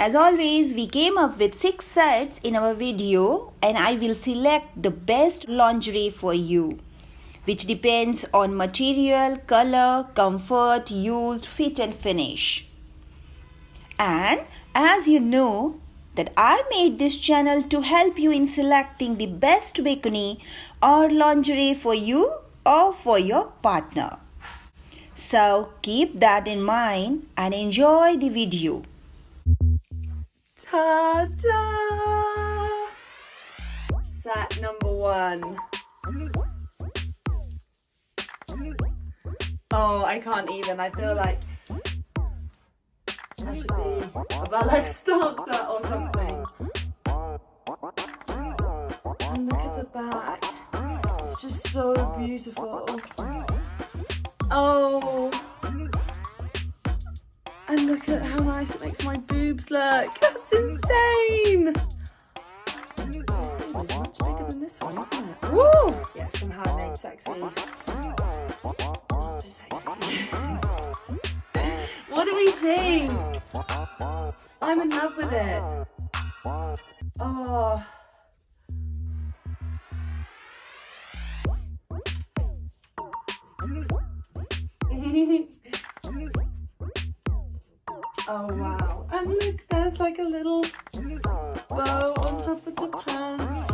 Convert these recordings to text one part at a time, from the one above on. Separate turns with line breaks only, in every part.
As always, we came up with 6 sets in our video and I will select the best lingerie for you which depends on material, color, comfort, used, fit and finish. And as you know that I made this channel to help you in selecting the best bikini or lingerie for you or for your partner. So keep that in mind and enjoy the video.
Ta-da! Set number one. Oh, I can't even. I feel like I should be about like stanza or something. And look at the back. It's just so beautiful. Oh. Look how nice it makes my boobs look. That's insane. This boob is much bigger than this one, isn't it? Woo! Yeah, somehow it made sexy. Oh, so sexy. what do we think? I'm in love with it. Oh wow. And look, there's like a little bow on top of the pants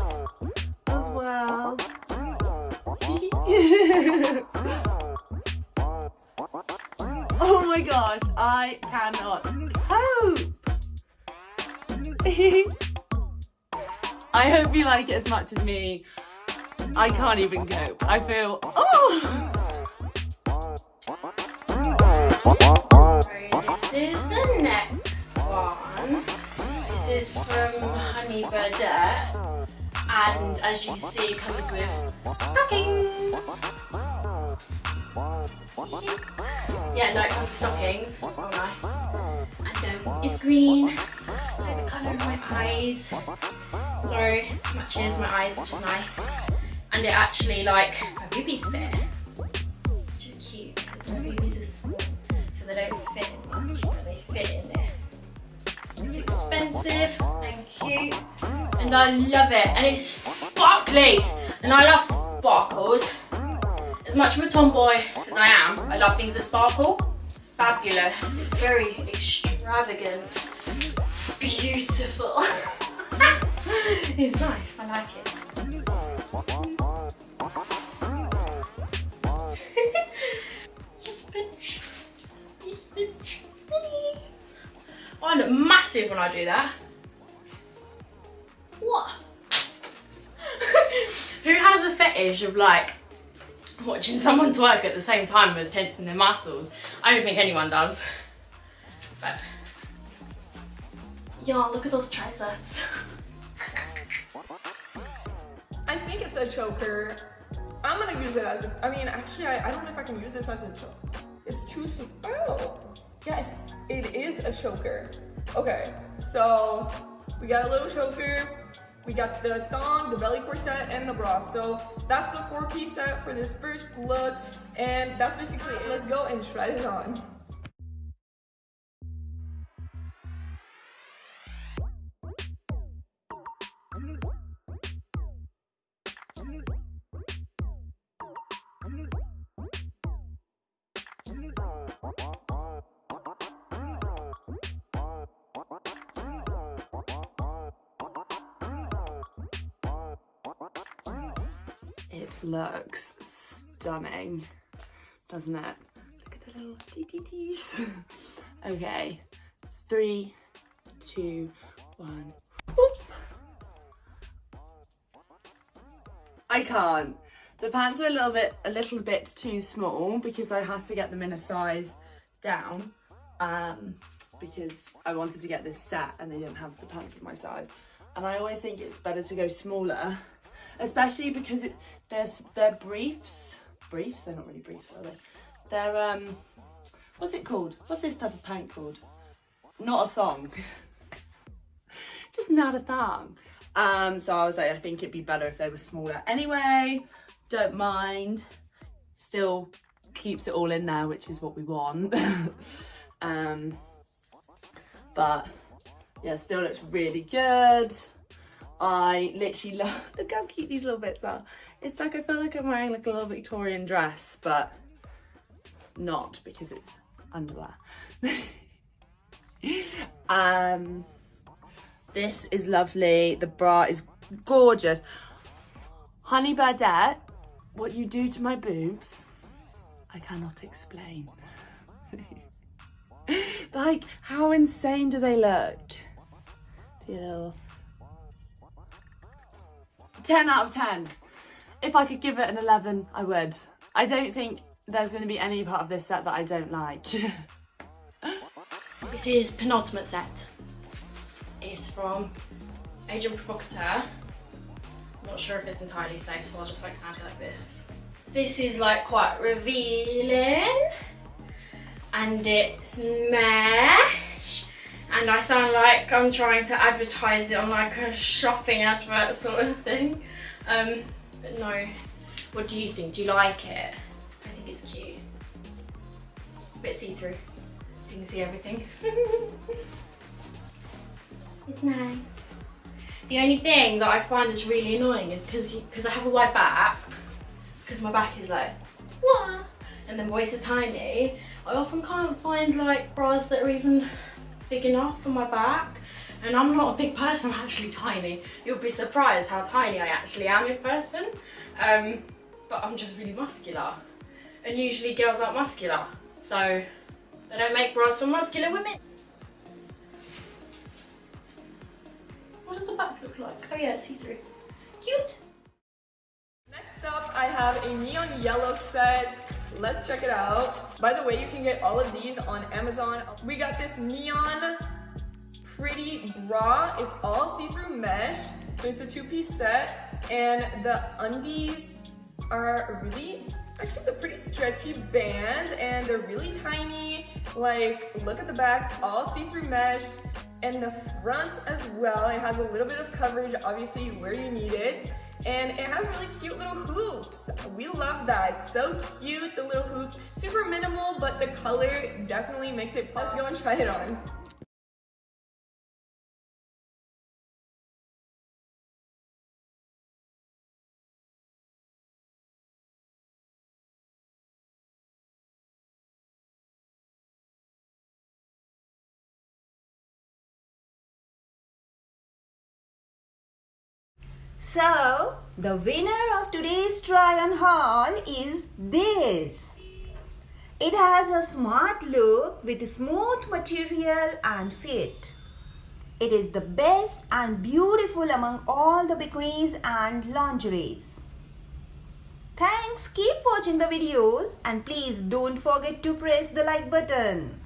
as well. oh my gosh, I cannot cope. I hope you like it as much as me. I can't even cope. I feel, oh!
This is the next one. This is from Honey Birdette. And as you can see, it comes with stockings. Yeah, no, it comes with stockings. Oh, nice. And um, it's green. Like the colour of my eyes. So, matches my eyes, which is nice. And it actually, like, my boobies fit. Which is cute, because my boobies are small. So they don't fit expensive and cute. And I love it. And it's sparkly. And I love sparkles. As much of a tomboy as I am, I love things that sparkle. Fabulous. It's very extravagant. Beautiful. it's nice. I like it. Massive when I do that. What? Who has a fetish of like watching someone twerk at the same time as tensing their muscles? I don't think anyone does. But y'all, look at those triceps.
I think it's a choker. I'm gonna use it as a, I mean, actually, I, I don't know if I can use this as a choker. It's too, sm- oh, yes, it is a choker. Okay, so we got a little choker, we got the thong, the belly corset, and the bra. So that's the four piece set for this first look, and that's basically it. Let's go and try it on.
Looks stunning, doesn't it? Look at the little TTTs. okay, three, two, one. Whoop. I can't. The pants are a little bit, a little bit too small because I had to get them in a size down um, because I wanted to get this set and they didn't have the pants of my size. And I always think it's better to go smaller especially because it they're briefs briefs? They're not really briefs are they? They're um what's it called? What's this type of pant called? Not a thong. Just not a thong. Um so i was like i think it'd be better if they were smaller. Anyway don't mind. Still keeps it all in there which is what we want. Um but yeah, still looks really good. I literally love, look how cute these little bits are. It's like I feel like I'm wearing like a little Victorian dress, but not because it's underwear. um, this is lovely. The bra is gorgeous. Honey Birdette, what you do to my boobs, I cannot explain. like, how insane do they look? Deal. 10 out of 10. If I could give it an 11, I would. I don't think there's going to be any part of this set that I don't like.
This is penultimate set. It's from Agent Provocateur. Not sure if it's entirely safe, so I'll just like stand it like this. This is like quite revealing. And it's mesh. And I sound like I'm trying to advertise it on like a shopping advert sort of thing. Um, but no. What do you think? Do you like it? I think it's cute. It's a bit see-through, so you can see everything. it's nice. The only thing that I find that's really annoying is because because I have a wide back, because my back is like, what? And then waist is tiny, I often can't find like bras that are even big enough for my back. And I'm not a big person, I'm actually tiny. You'll be surprised how tiny I actually am in person. Um, but I'm just really muscular. And usually girls aren't muscular. So they don't make bras for muscular women. What does the back look like? Oh yeah, it's see-through. Cute.
Next up, I have a neon yellow set. Let's check it out. By the way, you can get all of these on Amazon. We got this neon pretty bra. It's all see-through mesh. So it's a two-piece set. And the undies are really, actually they're pretty stretchy band and they're really tiny. Like, look at the back, all see-through mesh. And the front as well, it has a little bit of coverage, obviously where you need it. And it has really cute little hoops. We love that. So cute, the little hoops. Super minimal, but the color definitely makes it. Let's go and try it on.
So, the winner of today's try on haul is this. It has a smart look with smooth material and fit. It is the best and beautiful among all the bikinis and lingeries. Thanks, keep watching the videos and please don't forget to press the like button.